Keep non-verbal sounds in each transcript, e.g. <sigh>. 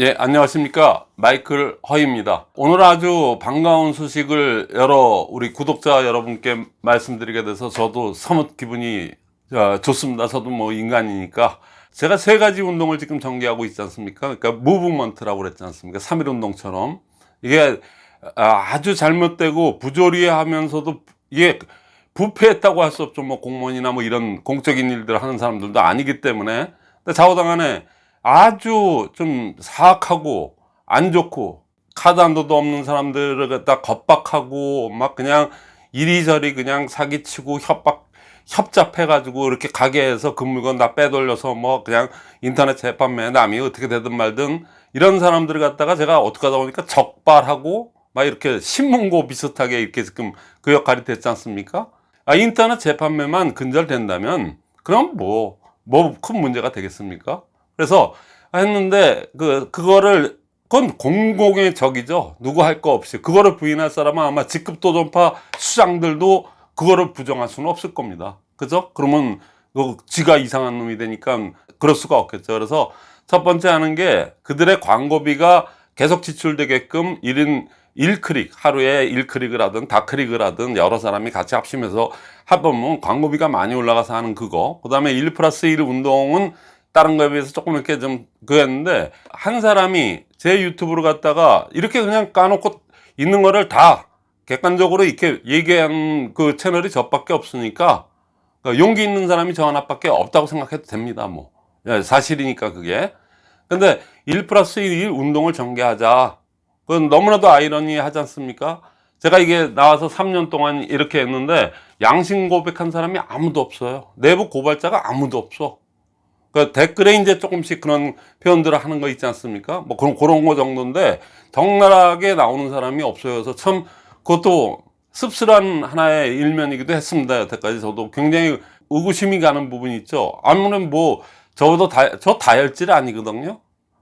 예, 안녕하십니까. 마이클 허입니다. 오늘 아주 반가운 소식을 여러 우리 구독자 여러분께 말씀드리게 돼서 저도 사뭇 기분이 어, 좋습니다. 저도 뭐 인간이니까. 제가 세 가지 운동을 지금 전개하고 있지 않습니까? 그러니까 무브먼트라고 그랬지 않습니까? 3일 운동처럼. 이게 아, 아주 잘못되고 부조리하면서도 이게 부패했다고 할 수 없죠. 뭐 공무원이나 뭐 이런 공적인 일들을 하는 사람들도 아니기 때문에. 근데 좌우당간에 아주 좀 사악하고 안 좋고 카드 한 도도 없는 사람들을 갖다 겁박하고 막 그냥 이리저리 그냥 사기치고 협박 협잡해 가지고 이렇게 가게에서 그 물건 다 빼돌려서 뭐 그냥 인터넷 재판매 남이 어떻게 되든 말든 이런 사람들을 갖다가 제가 어떻게 하다 보니까 적발하고 막 이렇게 신문고 비슷하게 이렇게 지금 그 역할이 됐지 않습니까? 아, 인터넷 재판매만 근절된다면 그럼 뭐 뭐 큰 문제가 되겠습니까? 그래서 했는데 그 그거를 그건 공공의 적이죠. 누구 할 거 없이 그거를 부인할 사람은 아마 직급 도전파 수장들도 그거를 부정할 수는 없을 겁니다. 그죠? 그러면 그 지가 이상한 놈이 되니까 그럴 수가 없겠죠. 그래서 첫 번째 하는 게 그들의 광고비가 계속 지출되게끔 1인 1클릭 하루에 1클릭을 하든 다클릭을 하든 여러 사람이 같이 합심해서 합하면 광고비가 많이 올라가서 하는 그거 그 다음에 1 플러스 1 운동은 다른 거에 비해서 조금 이렇게 좀 그랬는데 한 사람이 제 유튜브를 갖다가 이렇게 그냥 까놓고 있는 거를 다 객관적으로 이렇게 얘기한 그 채널이 저밖에 없으니까 그러니까 용기 있는 사람이 저 하나밖에 없다고 생각해도 됩니다 뭐. 예, 사실이니까 그게. 근데 1 플러스 1 운동을 전개하자. 그건 너무나도 아이러니 하지 않습니까? 제가 이게 나와서 3년 동안 이렇게 했는데 양심 고백한 사람이 아무도 없어요. 내부 고발자가 아무도 없어 그 댓글에 이제 조금씩 그런 표현들을 하는 거 있지 않습니까? 뭐 그런 그런 거 정도인데 적나라하게 나오는 사람이 없어요. 그래서 참 그것도 씁쓸한 하나의 일면이기도 했습니다. 여태까지 저도 굉장히 의구심이 가는 부분이 있죠. 아무튼 뭐 저도 다, 저 다혈질 아니거든요.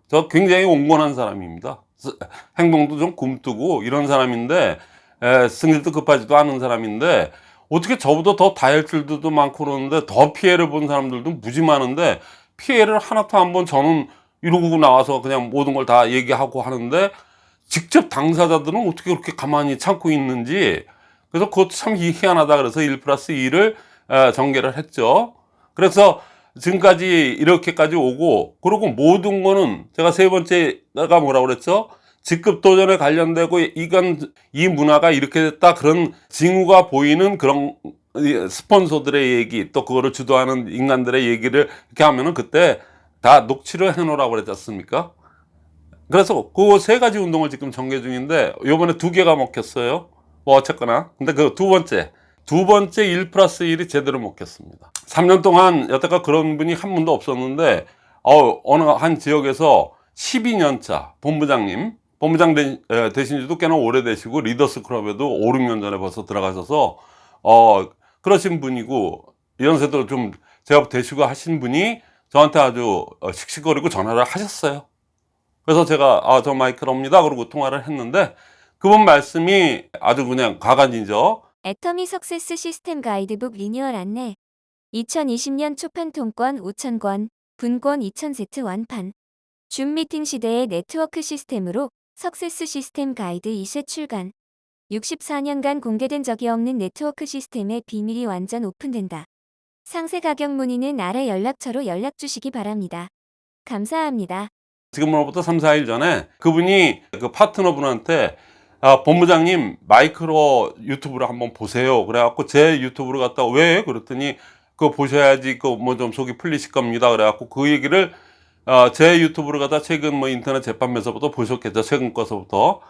저 굉장히 온건한 사람입니다. 행동도 좀 굼뜨고 이런 사람인데 에, 승질도 급하지도 않은 사람인데 어떻게 저보다 더 다혈질들도 많고 그러는데 더 피해를 본 사람들도 무지 많은데 피해를 하나도 한번 저는 이러고 나와서 그냥 모든 걸 다 얘기하고 하는데 직접 당사자들은 어떻게 그렇게 가만히 참고 있는지 그래서 그것도 참 희한하다 그래서 1 플러스 2를 전개를 했죠. 그래서 지금까지 이렇게까지 오고 그리고 모든 거는 제가 세 번째가 뭐라고 그랬죠 직급 도전에 관련되고 이건 이 문화가 이렇게 됐다. 그런 징후가 보이는 그런 스폰서들의 얘기 또 그거를 주도하는 인간들의 얘기를 이렇게 하면은 그때 다 녹취를 해 놓으라고 그랬지 않습니까? 그래서 그 세 가지 운동을 지금 전개 중인데 요번에 두 개가 먹혔어요. 뭐 어쨌거나. 근데 그 두 번째 두 번째 1 플러스 1이 제대로 먹혔습니다. 3년 동안 여태까지 그런 분이 한 분도 없었는데 어, 어느 한 지역에서 12년차 본부장님 본부장 되, 되신 지도 꽤나 오래되시고 리더스 클럽에도 5, 6년 전에 벌써 들어가셔서 어 그러신 분이고 연세도 좀 제가 되시고 하신 분이 저한테 아주 어, 씩씩거리고 전화를 하셨어요. 그래서 제가 아 저 마이클입니다. 그러고 통화를 했는데 그분 말씀이 아주 그냥 가관이죠 애터미 success 시스템 가이드북 리뉴얼 안내 2020년 초판 통권 5,000권, 분권 2,000세트 완판. 줌 미팅 시대의 네트워크 시스템으로 success 시스템 가이드 2쇄 출간 64년간 공개된 적이 없는 네트워크 시스템의 비밀이 완전 오픈된다. 상세 가격 문의는 아래 연락처로 연락 주시기 바랍니다. 감사합니다. 지금으로부터 3, 4일 전에 그분이 그 파트너분한테 아, 본부장님 마이크로 유튜브를 한번 보세요. 그래갖고 제 유튜브를 갖다 왜? 그랬더니 그거 보셔야지 그 뭐 좀 속이 풀리실 겁니다. 그래갖고 그 얘기를 어, 제 유튜브를 갖다 최근 뭐 인터넷 재판에서부터 보셨겠죠. 최근 거서부터.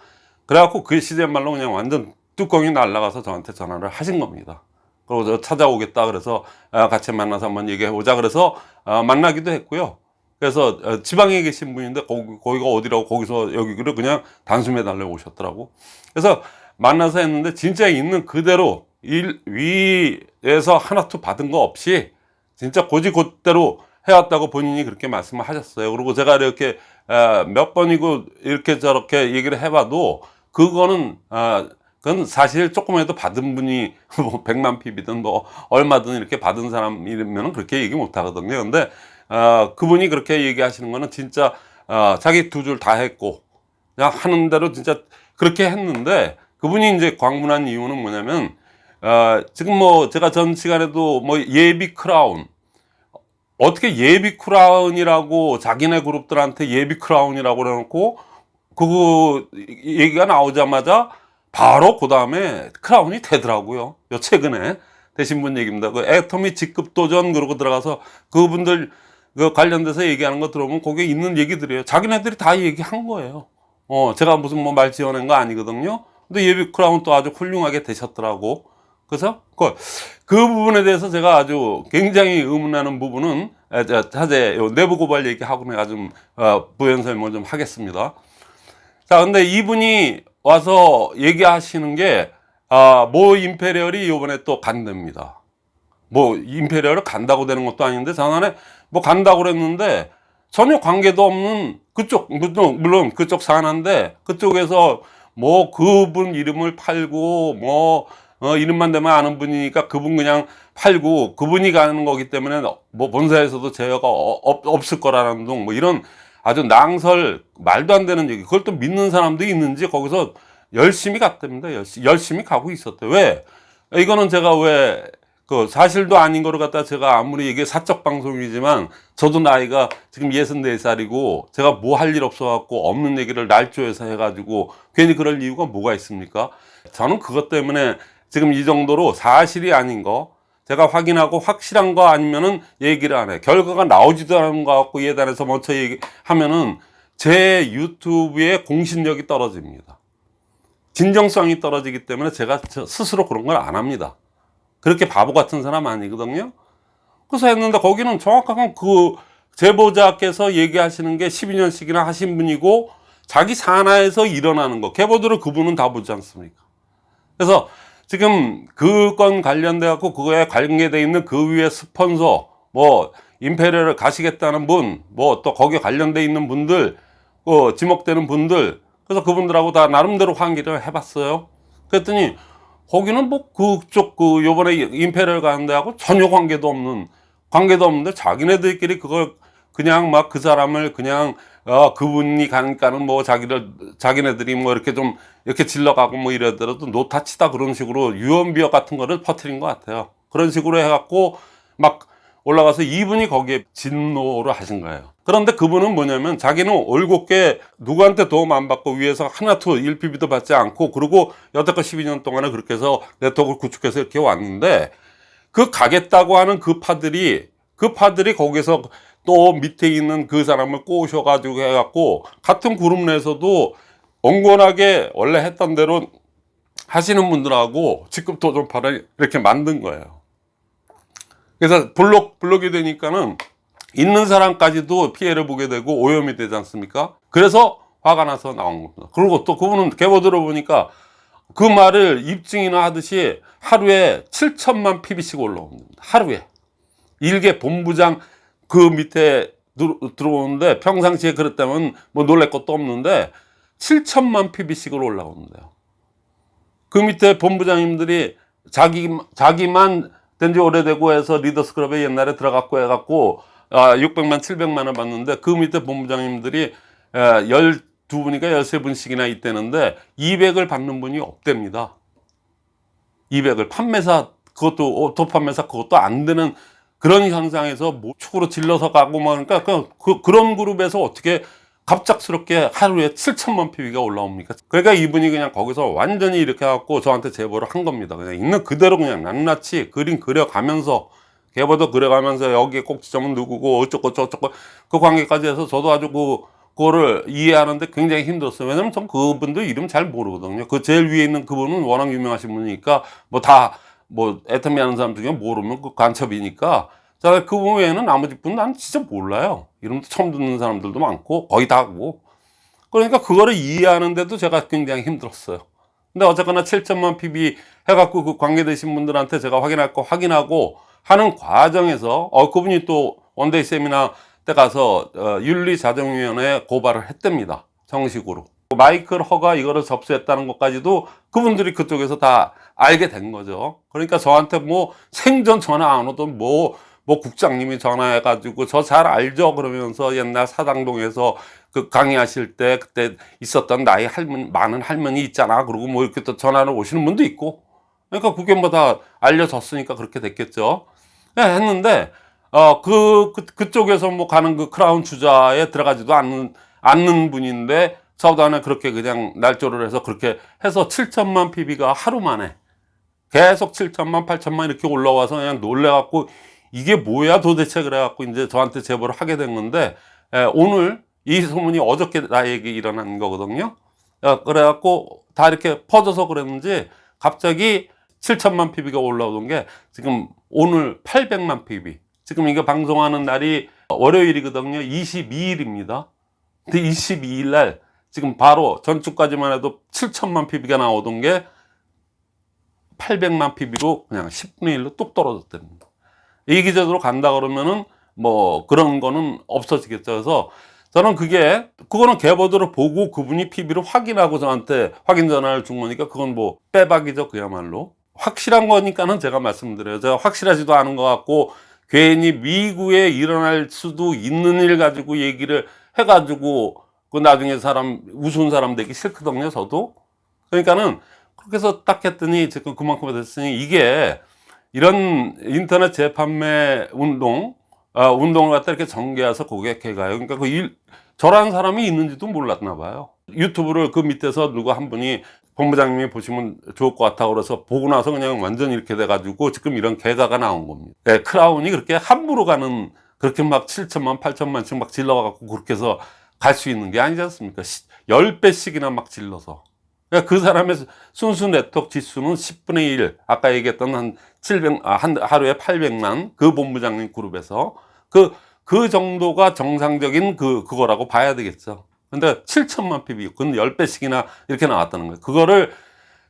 그래갖고 그 시대 말로 그냥 완전 뚜껑이 날라가서 저한테 전화를 하신 겁니다. 그리고 저 찾아오겠다 그래서 아, 같이 만나서 한번 얘기해 보자 그래서 아, 만나기도 했고요. 그래서 어, 지방에 계신 분인데 거기, 거기 가 어디라고 거기서 여기를 그냥 단숨에 달려 오셨더라고. 그래서 만나서 했는데 진짜 있는 그대로 일 위에서 하나도 받은 거 없이 진짜 고지곧대로 해왔다고 본인이 그렇게 말씀을 하셨어요. 그리고 제가 이렇게 몇 번이고 이렇게 저렇게 얘기를 해봐도 그거는 그건 사실 조금이라도 받은 분이 <laughs> 뭐 100만 PV든 뭐 얼마든 이렇게 받은 사람이면 그렇게 얘기 못 하거든요. 근데 어, 그분이 그렇게 얘기하시는 거는 진짜 어, 자기 두 줄 다 했고 그냥 하는 대로 진짜 그렇게 했는데 그분이 이제 광분한 이유는 뭐냐면 어, 지금 뭐 제가 전 시간에도 뭐 예비 크라운 어떻게 예비 크라운이라고 자기네 그룹들한테 예비 크라운이라고 해놓고 그거 얘기가 나오자마자 바로 그 다음에 크라운이 되더라고요. 요 최근에 되신 분 얘기입니다. 그 애터미 직급 도전 그러고 들어가서 그분들 그 관련돼서 얘기하는 거 들어보면 거기에 있는 얘기들이에요. 자기네들이 다 얘기한 거예요. 어, 제가 무슨 뭐 말 지어낸 거 아니거든요. 근데 예비 크라운 또 아주 훌륭하게 되셨더라고. 그래서 그, 그 부분에 대해서 제가 아주 굉장히 의문하는 부분은 요 내부 고발 얘기하고 내가 좀 어, 부연 설명을 좀 하겠습니다. 자, 근데 이분이 와서 얘기하시는 게, 아, 모 임페리얼이 요번에 또 간답니다. 뭐, 임페리얼을 간다고 되는 것도 아닌데, 전에 뭐 간다고 그랬는데, 전혀 관계도 없는 그쪽, 물론, 그쪽 산하인데, 그쪽에서 뭐 그분 이름을 팔고, 뭐, 어, 이름만 되면 아는 분이니까 그분 그냥 팔고, 그분이 가는 거기 때문에 뭐 본사에서도 제어가 어- 없, 없을 거라는 둥, 뭐 이런 아주 낭설 말도 안 되는 얘기. 그걸 또 믿는 사람도 있는지 거기서 열심히 갔답니다. 열심히, 열심히 가고 있었대요. 왜? 이거는 제가 왜 그 사실도 아닌 거를 갖다 제가 아무리 이게 사적 방송이지만 저도 나이가 지금 64살이고 제가 뭐 할 일 없어 갖고 없는 얘기를 날조해서 해가지고 괜히 그럴 이유가 뭐가 있습니까? 저는 그것 때문에 지금 이 정도로 사실이 아닌 거 제가 확인하고 확실한 거 아니면은 얘기를 안 해. 결과가 나오지도 않은 거 갖고 예단해서 먼저 얘기하면은 제 유튜브의 공신력이 떨어집니다. 진정성이 떨어지기 때문에 제가 저 스스로 그런 걸 안 합니다. 그렇게 바보 같은 사람 아니거든요. 그래서 했는데 거기는 정확하게 그 제보자께서 얘기하시는 게 12년씩이나 하신 분이고 자기 산하에서 일어나는 거. 개보들을 그분은 다 보지 않습니까? 그래서 지금 그 건 관련돼 갖고 그거에 관계돼 있는 그 위에 스폰서 뭐 임페리얼을 가시겠다는 분 뭐 또 거기에 관련돼 있는 분들 어, 지목되는 분들 그래서 그분들하고 다 나름대로 환기를 해봤어요. 그랬더니 거기는 뭐 그쪽 그 요번에 임페리얼 가는 데하고 전혀 관계도 없는 관계도 없는데 자기네들끼리 그걸 그냥 막 그 사람을 그냥 어 그분이 가니까는 뭐 자기를 자기네들이 뭐 이렇게 좀 이렇게 질러가고 뭐 이러더라도 노타치다 그런 식으로 유언비어 같은 거를 퍼뜨린 것 같아요. 그런 식으로 해갖고 막 올라가서 이분이 거기에 진노를 하신 거예요. 그런데 그분은 뭐냐면 자기는 올곧게 누구한테 도움 안 받고 위에서 하나도 1PB도 받지 않고 그리고 여태껏 12년 동안에 그렇게 해서 네트워크를 구축해서 이렇게 왔는데 그 가겠다고 하는 그 파들이 그 파들이 거기서 또 밑에 있는 그 사람을 꼬셔 가지고 해 갖고 같은 그룹 내에서도 엉건하게 원래 했던 대로 하시는 분들하고 직급 도전파를 이렇게 만든 거예요. 그래서 블록, 블록이 되니까는 있는 사람까지도 피해를 보게 되고 오염이 되지 않습니까? 그래서 화가 나서 나온 겁니다. 그리고 또 그분은 개보 들어보니까 그 말을 입증이나 하듯이 하루에 7천만 PB씩 올라옵니다. 하루에. 일개 본부장 그 밑에 들- 들어오는데 평상시에 그랬다면 뭐 놀랄 것도 없는데 7천만 PB씩을 올라오는데요. 그 밑에 본부장님들이 자기, 자기만 된 지 오래되고 해서 리더스 클럽에 옛날에 들어갔고 해갖고 아, 600만, 700만 원 받는데 그 밑에 본부장님들이 12분이니까 13분씩이나 있대는데 200을 받는 분이 없답니다. 200을 판매사 그것도 오토 판매사 그것도 안 되는 그런 현상에서 뭐 축으로 질러서 가고 막 그러니까 그, 그, 그런 그룹에서 어떻게 갑작스럽게 하루에 7천만 PV가 올라옵니까? 그러니까 이분이 그냥 거기서 완전히 이렇게 해갖고 저한테 제보를 한 겁니다. 그냥 있는 그대로 그냥 낱낱이 그림 그려가면서 계보도 그려가면서 여기에 꼭지점은 누구고 어쩌고 저쩌고 그 관계까지 해서 저도 아주 그 그거를 이해하는데 굉장히 힘들었어요. 왜냐면 전 그분들 이름 잘 모르거든요. 그 제일 위에 있는 그분은 워낙 유명하신 분이니까 뭐 다 뭐 애터미 하는 사람 중에 모르면 그 간첩이니까 자, 그분 외에는 나머지 분은 난 진짜 몰라요. 이름도 처음 듣는 사람들도 많고 거의 다 하고. 그러니까 그거를 이해하는데도 제가 굉장히 힘들었어요. 근데 어쨌거나 7천만 PV 해갖고 그 관계되신 분들한테 제가 확인하고 확인하고 하는 과정에서 어 그분이 또 one day 세미나 때 가서 어, 윤리자정위원회에 고발을 했답니다. 정식으로. 마이클 허가 이거를 접수했다는 것까지도 그분들이 그쪽에서 다 알게 된 거죠. 그러니까 저한테 뭐 생전 전화 안 오던 뭐, 뭐 국장님이 전화해 가지고 저 잘 알죠? 그러면서 옛날 사당동에서 그 강의하실 때 그때 있었던 나이 할머니 많은 할머니 있잖아 그러고 뭐 이렇게 또 전화를 오시는 분도 있고 그러니까 그게 뭐 다 알려졌으니까 그렇게 됐겠죠 예, 했는데 어 그 그, 그쪽에서 뭐 가는 그 크라운 주자에 들어가지도 않는 않는 분인데 사우단에 그렇게 그냥 날조를 해서 그렇게 해서 7천만 PB가 하루 만에 계속 7천만 8천만 이렇게 올라와서 그냥 놀래갖고 이게 뭐야 도대체 그래갖고 이제 저한테 제보를 하게 된 건데 에, 오늘 이 소문이 어저께 나에게 일어난 거거든요. 어, 그래갖고 다 이렇게 퍼져서 그랬는지 갑자기 7천만 PB가 올라오던 게 지금 오늘 800만 PB 지금 이거 방송하는 날이 월요일이거든요. 22일입니다. 근데 22일 날 지금 바로 전주까지만 해도 7천만 PB가 나오던 게 800만 PB로 그냥 10분의 1로 뚝 떨어졌답니다. 이 기제도로 간다 그러면은 뭐 그런 거는 없어지겠죠. 그래서 저는 그게 그거는 개보도를 보고 그분이 PB를 확인하고 저한테 확인 전화를 준 거니까 그건 뭐 빼박이죠. 그야말로. 확실한 거니까는 제가 말씀드려요. 제가 확실하지도 않은 것 같고 괜히 미국에 일어날 수도 있는 일 가지고 얘기를 해가지고 그 나중에 사람 우스운 사람 되기 싫거든요. 저도. 그러니까는 해서 딱 했더니 지금 그만큼 됐으니 이게 이런 인터넷 재판매 운동, 어, 운동을 갖다 이렇게 전개해서 고객해 가요. 그러니까 그 일, 저라는 사람이 있는지도 몰랐나 봐요. 유튜브를 그 밑에서 누가 한 분이 본부장님이 보시면 좋을 것 같다고 그래서 보고 나서 그냥 완전 이렇게 돼 가지고 지금 이런 개가가 나온 겁니다. 예, 크라운이 그렇게 함부로 가는 그렇게 막 7천만, 8천만씩 막 질러 갖고 그렇게 해서 갈 수 있는 게 아니지 않습니까? 10배씩이나 막 질러서. 그러니까 그 사람의 순수 네트워크 지수는 10분의 1. 아까 얘기했던 한 700, 아, 한, 하루에 800만 그 본부장님 그룹에서 그, 그 정도가 정상적인 그, 그거라고 봐야 되겠죠. 근데 7천만 PB, 그건 10배씩이나 이렇게 나왔다는 거예요. 그거를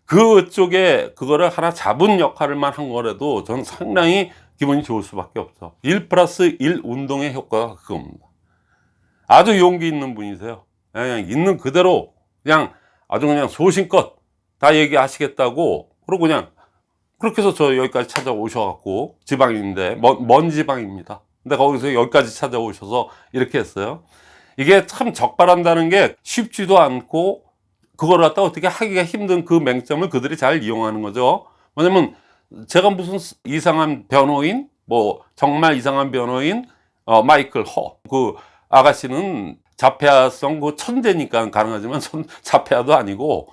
그쪽에 그거를 하나 잡은 역할을만 한 거라도 저는 상당히 기분이 좋을 수밖에 없죠. 1 플러스 1 운동의 효과가 그겁니다. 아주 용기 있는 분이세요. 그냥 있는 그대로 그냥 아주 그냥 소신껏 다 얘기하시겠다고 그러고 그냥 그렇게 해서 저 여기까지 찾아오셔갖고 지방인데 먼, 먼 지방입니다. 근데 거기서 여기까지 찾아오셔서 이렇게 했어요. 이게 참 적발한다는 게 쉽지도 않고 그걸 갖다 어떻게 하기가 힘든 그 맹점을 그들이 잘 이용하는 거죠. 왜냐면 제가 무슨 이상한 변호인, 뭐 정말 이상한 변호인, 어, 마이클 허, 그 아가씨는 자폐아성 그 천재니까 가능하지만 천, 자폐아도 아니고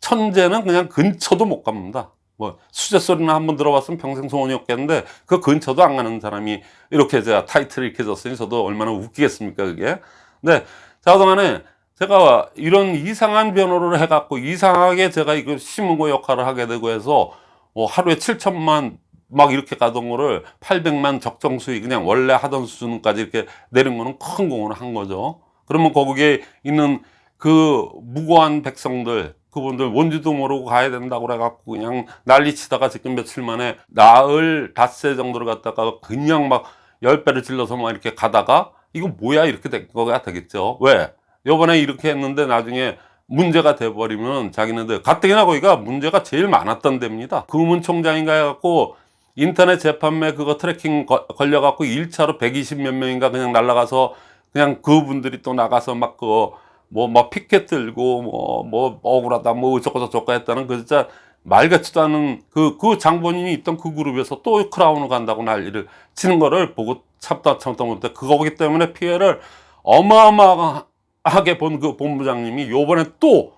천재는 그냥 근처도 못 갑니다. 뭐 수제 소리나 한번 들어봤으면 평생 소원이었겠는데 그 근처도 안 가는 사람이 이렇게 제가 타이틀을 이렇게 줬으니 저도 얼마나 웃기겠습니까 그게. 근데 자동안에 제가 이런 이상한 변호를 해갖고 이상하게 제가 이거 심은고 역할을 하게 되고 해서 뭐 하루에 7천만 막 이렇게 가던 거를 800만 적정 수익 그냥 원래 하던 수준까지 이렇게 내린 거는 큰 공헌을 한 거죠. 그러면 거기에 있는 그 무고한 백성들 그분들 뭔지도 모르고 가야 된다고 그래갖고 그냥 난리 치다가 지금 며칠 만에 나흘 닷새 정도를 갖다가 그냥 막 열 배를 질러서 막 이렇게 가다가 이거 뭐야 이렇게 된 거가 되겠죠. 왜? 요번에 이렇게 했는데 나중에 문제가 돼버리면 자기네들 가뜩이나 거기가 문제가 제일 많았던 데입니다. 금문총장인가 해갖고 인터넷 재판매 그거 tracking 거- 걸려갖고 1차로 120 몇 명인가 그냥 날라가서 그냥 그분들이 또 나가서 막 그거 뭐막 피켓 들고 뭐 뭐 억울하다 뭐 어쩌고 저쩌고 했다는 그 진짜 말 같지도 않은 그, 그 장본인이 있던 그 그룹에서 또 크라운을 간다고 난리를 치는 거를 보고 참다 참다 못해 그거기 때문에 피해를 어마어마하게 본 그 본부장님이 요번에 또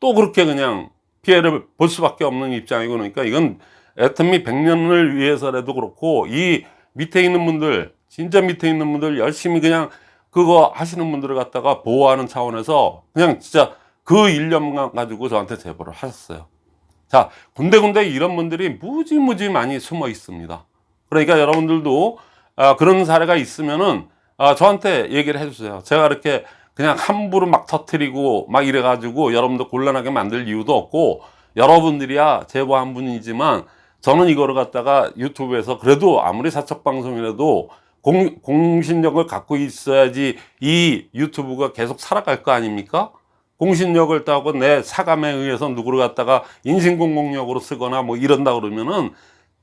또 그렇게 그냥 피해를 볼 수밖에 없는 입장이고 그러니까 이건 애터미 100년을 위해서라도 그렇고 이 밑에 있는 분들 진짜 밑에 있는 분들 열심히 그냥 그거 하시는 분들을 갖다가 보호하는 차원에서 그냥 진짜 그 일념만 가지고 저한테 제보를 하셨어요. 자, 군데군데 이런 분들이 무지무지 많이 숨어 있습니다. 그러니까 여러분들도 아, 그런 사례가 있으면은 아, 저한테 얘기를 해주세요. 제가 이렇게 그냥 함부로 막 터트리고 막 이래 가지고 여러분들 곤란하게 만들 이유도 없고 여러분들이야 제보 한 분이지만 저는 이거를 갖다가 유튜브에서 그래도 아무리 사적 방송이라도 공, 공신력을 갖고 있어야지 이 유튜브가 계속 살아갈 거 아닙니까? 공신력을 따고 내 사감에 의해서 누구를 갖다가 인신공공력으로 쓰거나 뭐 이런다 그러면은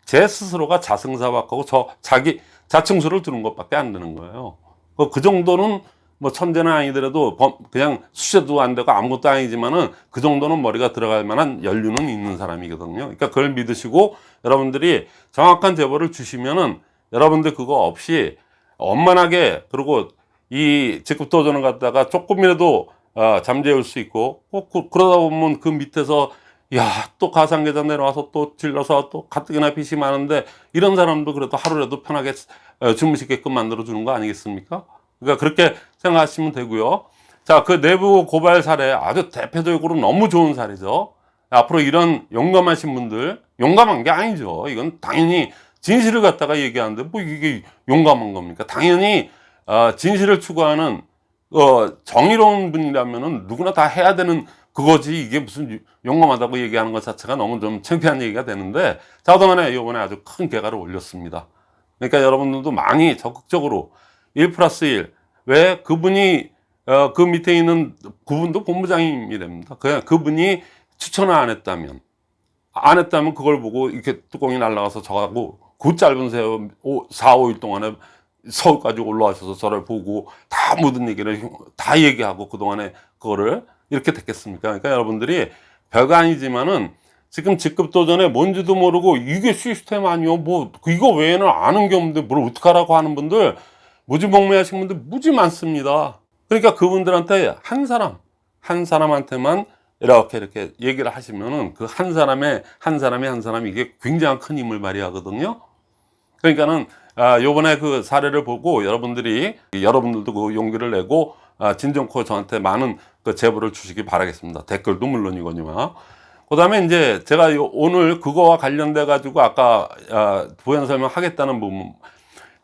제 스스로가 자승사박하고 저 자기 자충수를 두는 것밖에 안 되는 거예요. 그- 그 정도는 뭐 천재는 아니더라도 범- 그냥 수제도 안 되고 아무것도 아니지만은 그 정도는 머리가 들어갈 만한 연륜은 있는 사람이거든요. 그러니까 그걸 믿으시고 여러분들이 정확한 제보를 주시면은 여러분들 그거 없이 원만하게 그리고 이 직급 도전을 갖다가 조금이라도 어, 잠재울 수 있고 꼭 그, 그러다 보면 그 밑에서 야 또 가상계좌 내려와서 또 질러서 또 가뜩이나 빚이 많은데 이런 사람도 그래도 하루라도 편하게 어, 주무시게끔 만들어 주는 거 아니겠습니까? 그러니까 그렇게 생각하시면 되고요. 자, 그 내부 고발 사례 아주 대표적으로 너무 좋은 사례죠. 앞으로 이런 용감하신 분들, 용감한 게 아니죠. 이건 당연히 진실을 갖다가 얘기하는데 뭐 이게 용감한 겁니까? 당연히 어, 진실을 추구하는 어, 정의로운 분이라면은 누구나 다 해야 되는 그거지 이게 무슨 유- 용감하다고 얘기하는 것 자체가 너무 좀 창피한 얘기가 되는데 자, 그동안에 이번에 아주 큰 개가를 올렸습니다. 그러니까 여러분들도 많이 적극적으로 1 플러스 1. 왜 그분이, 어, 그 밑에 있는 그분도 본부장님이 됩니다. 그냥 그분이 추천을 안 했다면, 안 했다면 그걸 보고 이렇게 뚜껑이 날라가서 저하고 그 짧은 세월 4, 5일 동안에 서울까지 올라와셔서 저를 보고 다 모든 얘기를 다 얘기하고 그동안에 그거를 이렇게 됐겠습니까? 그러니까 여러분들이 별거 아니지만은 지금 직급 도전에 뭔지도 모르고 이게 시스템 아니요 뭐 이거 외에는 아는 게 없는데 뭘 어떡하라고 하는 분들 무지몽매 하신 분들 무지 많습니다. 그러니까 그분들한테 한 사람 한 사람한테만 이렇게 이렇게 얘기를 하시면은 그 한 사람의 한 사람의 한 사람이 이게 굉장히 큰 힘을 발휘하거든요 그러니까는 아, 요번에 그 사례를 보고 여러분들이 여러분들도 그 용기를 내고 아, 진정코 저한테 많은 그 제보를 주시기 바라겠습니다. 댓글도 물론이거니와. 그 다음에 이제 제가 요- 오늘 그거와 관련돼 가지고 아까 아, 부연 설명하겠다는 부분.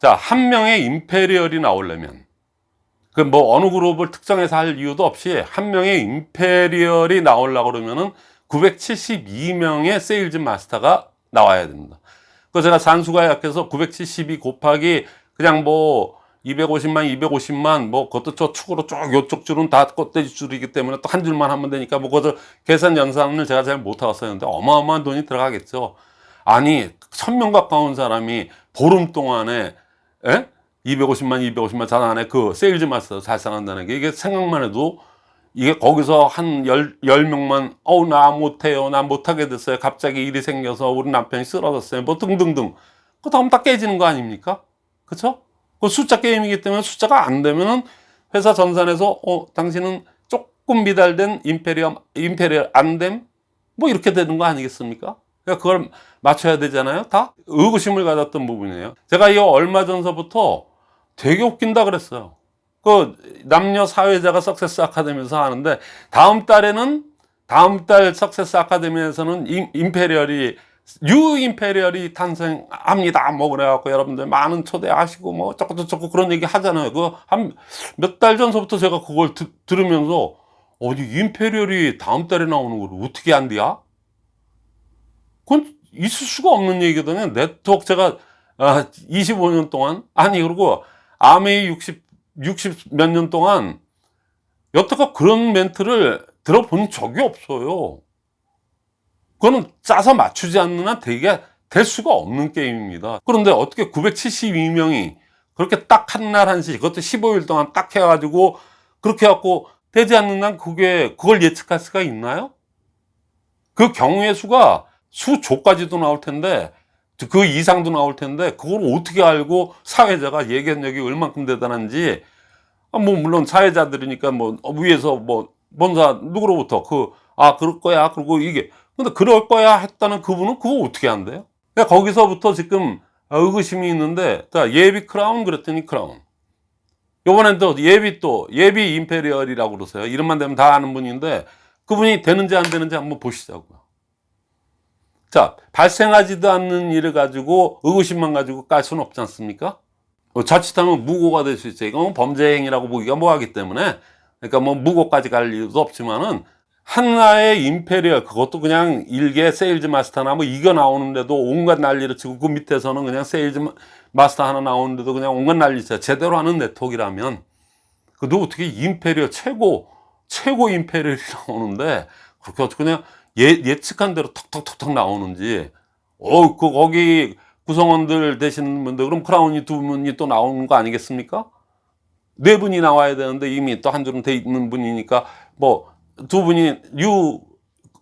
자, 한 명의 imperial이 나오려면 그 뭐 어느 그룹을 특정해서 할 이유도 없이 한 명의 imperial이 나오려고 그러면은 972명의 sales master가 나와야 됩니다. 그 제가 산수가 약해서 972 곱하기 그냥 뭐 250만, 250만, 뭐 그것도 저 축으로 쭉 요쪽 줄은 다 껍데기 줄이기 때문에 또 한 줄만 하면 되니까 뭐 그것을 계산 연산을 제가 잘 못하고 썼는데 어마어마한 돈이 들어가겠죠. 아니, 천 명 가까운 사람이 보름 동안에, 에? 250만, 250만 잘 안에 그 sales master 달성한다는 게 이게 생각만 해도 이게 거기서 한 열, 열 명만, 어우, 나 못해요. 나 못하게 됐어요. 갑자기 일이 생겨서 우리 남편이 쓰러졌어요. 뭐 등등등. 그 다음 다 깨지는 거 아닙니까? 그쵸? 그 숫자 게임이기 때문에 숫자가 안 되면은 회사 전산에서, 어, 당신은 조금 미달된 imperium, imperial 안됨? 뭐 이렇게 되는 거 아니겠습니까? 그러니까 그걸 맞춰야 되잖아요. 다 의구심을 가졌던 부분이에요. 제가 이거 얼마 전서부터 되게 웃긴다 그랬어요. 그 남녀 사회자가 success academy에서 하는데 다음 달에는 다음 달 success academy에서는 임, imperial이 new imperial이 탄생합니다. 뭐 그래갖고 여러분들 많은 초대하시고 뭐 저쩌고 그런 얘기 하잖아요. 그 한 몇 달 전서부터 제가 그걸 드- 들으면서 어디 imperial이 다음 달에 나오는 걸 어떻게 안디야? 그건 있을 수가 없는 얘기거든요. 네트워크 제가 아, 25년 동안 아니 그리고 암웨이 60 60 몇 년 동안 여태껏 그런 멘트를 들어본 적이 없어요. 그거는 짜서 맞추지 않는 한 되게 될 수가 없는 게임입니다. 그런데 어떻게 972명이 그렇게 딱 한 날 한시 그것도 15일 동안 딱 해가지고 그렇게 해갖고 되지 않는 한 그게 그걸 예측할 수가 있나요? 그 경우의 수가 수조까지도 나올 텐데 그 이상도 나올 텐데 그걸 어떻게 알고 사회자가 예견력이 얼만큼 대단한지. 아, 뭐 물론 사회자들이니까 뭐 위에서 뭐 본사 누구로부터 그 아 그럴 거야 그리고 이게. 근데 그럴 거야 했다는 그분은 그거 어떻게 한대요? 그러니까 거기서부터 지금 의구심이 있는데 자 예비 크라운 그랬더니 크라운. 요번엔 또 예비 또 예비 임페리얼이라고 그러세요. 이름만 되면 다 아는 분인데 그분이 되는지 안 되는지 한번 보시자고요 자 발생하지도 않는 일을 가지고 의구심만 가지고 깔 수는 없지 않습니까? 어, 자칫하면 무고가 될 수 있어요. 이건 범죄 행위라고 보기가 뭐하기 때문에 그러니까 뭐 무고까지 갈 이유도 없지만은 하나의 imperial 그것도 그냥 일개 sales master나 뭐 이거 나오는데도 온갖 난리를 치고 그 밑에서는 그냥 sales 마- 마스터 하나 나오는데도 그냥 온갖 난리 쳐요. 제대로 하는 네트워크라면 그도 어떻게 imperial 최고 최고 imperial이 <laughs> 나오는데 그렇게 어떻게 그냥 예, 예측한 대로 턱턱턱턱 나오는지 어, 그 거기 구성원들 되시는 분들 그럼 크라운이 두 분이 또 나오는 거 아니겠습니까? 네 분이 나와야 되는데 이미 또 한 줄은 돼 있는 분이니까 뭐 두 분이 유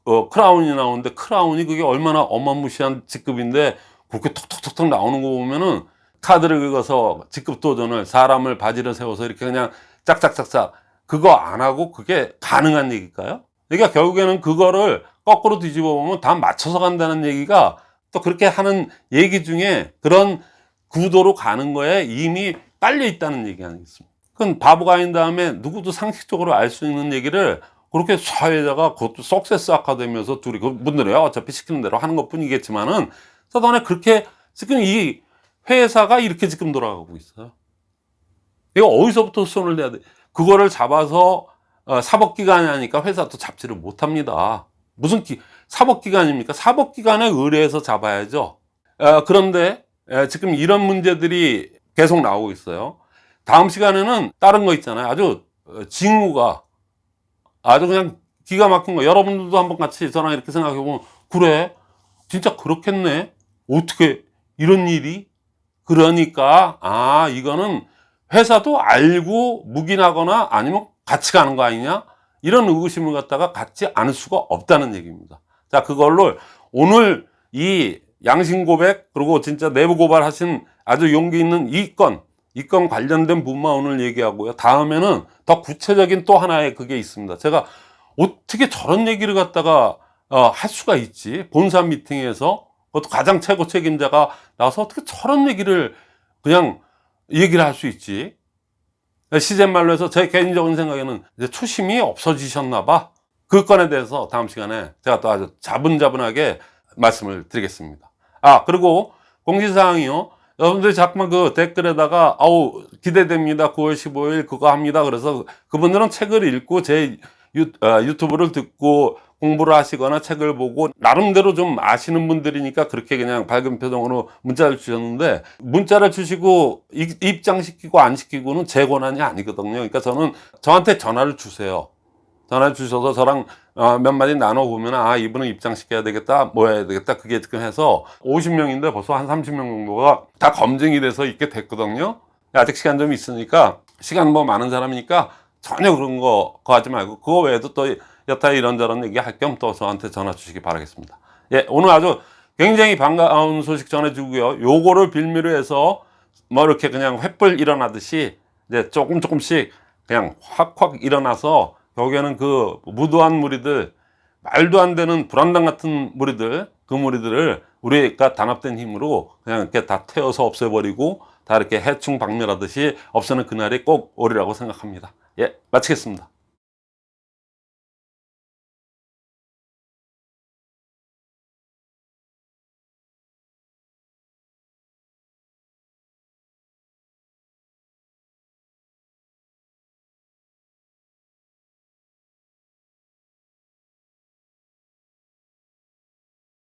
어, 크라운이 나오는데 크라운이 그게 얼마나 어마무시한 직급인데 그렇게 톡톡톡톡 나오는 거 보면은 카드를 긁어서 직급 도전을 사람을 바지를 세워서 이렇게 그냥 짝짝짝짝 그거 안 하고 그게 가능한 얘기일까요? 그러니까 결국에는 그거를 거꾸로 뒤집어 보면 다 맞춰서 간다는 얘기가 또 그렇게 하는 얘기 중에 그런 구도로 가는 거에 이미 깔려 있다는 얘기 아니겠습니까? 그건 바보가 아닌 다음에 누구도 상식적으로 알 수 있는 얘기를 그렇게 사회자가 그것도 석세스 아카데미에서 둘이 그분들이 어차피 시키는 대로 하는 것 뿐이겠지만은 사단에 그렇게 지금 이 회사가 이렇게 지금 돌아가고 있어요. 이거 어디서부터 손을 대야 돼? 그거를 잡아서 어, 사법기관이 하니까 회사도 잡지를 못합니다. 무슨 기, 사법기관입니까? 사법기관에 의뢰해서 잡아야죠. 어, 그런데 에, 지금 이런 문제들이 계속 나오고 있어요. 다음 시간에는 다른 거 있잖아요. 아주 어, 징후가 아주 그냥 기가 막힌 거. 여러분들도 한번 같이 저랑 이렇게 생각해 보면 그래 진짜 그렇겠네. 어떻게 이런 일이? 그러니까 아 이거는 회사도 알고 묵인하거나 아니면 같이 가는 거 아니냐? 이런 의구심을 갖다가 갖지 않을 수가 없다는 얘기입니다. 자, 그걸로 오늘 이 양심 고백 그리고 진짜 내부 고발하신 아주 용기 있는 이 건, 이 건 관련된 부분만 오늘 얘기하고요. 다음에는 더 구체적인 또 하나의 그게 있습니다. 제가 어떻게 저런 얘기를 갖다가 어, 할 수가 있지? 본사 미팅에서 그것도 가장 최고 책임자가 나와서 어떻게 저런 얘기를 그냥 얘기를 할 수 있지? 시즌말로 해서 제 개인적인 생각에는 이제 초심이 없어지셨나 봐. 그 건에 대해서 다음 시간에 제가 또 아주 자분자분하게 말씀을 드리겠습니다. 아, 그리고 공지사항이요. 여러분들이 자꾸만 그 댓글에다가, 아우, 기대됩니다. 9월 15일 그거 합니다. 그래서 그분들은 책을 읽고 제 유, 어, 유튜브를 듣고 공부를 하시거나 책을 보고 나름대로 좀 아시는 분들이니까 그렇게 그냥 밝은 표정으로 문자를 주셨는데 문자를 주시고 입- 입장시키고 안 시키고는 제 권한이 아니거든요. 그러니까 저는 저한테 전화를 주세요. 전화 주셔서 저랑 어, 몇 마디 나눠보면 아 이분은 입장시켜야 되겠다 뭐 해야 되겠다 그게 지금 해서 50명인데 벌써 한 30명 정도가 다 검증이 돼서 있게 됐거든요 아직 시간 좀 있으니까 시간 뭐 많은 사람이니까 전혀 그런 거 그거 하지 말고 그거 외에도 또 여타 이런저런 얘기 할 겸 또 저한테 전화 주시기 바라겠습니다. 예 오늘 아주 굉장히 반가운 소식 전해주고요. 요거를 빌미로 해서 뭐 이렇게 그냥 횃불 일어나듯이 이제 조금 조금씩 그냥 확확 일어나서 결국에는 그 무도한 무리들 말도 안 되는 불안당 같은 무리들 그 무리들을 우리가 단합된 힘으로 그냥 이렇게 다 태워서 없애버리고 다 이렇게 해충 박멸하듯이 없애는 그날이 꼭 오리라고 생각합니다. 예 마치겠습니다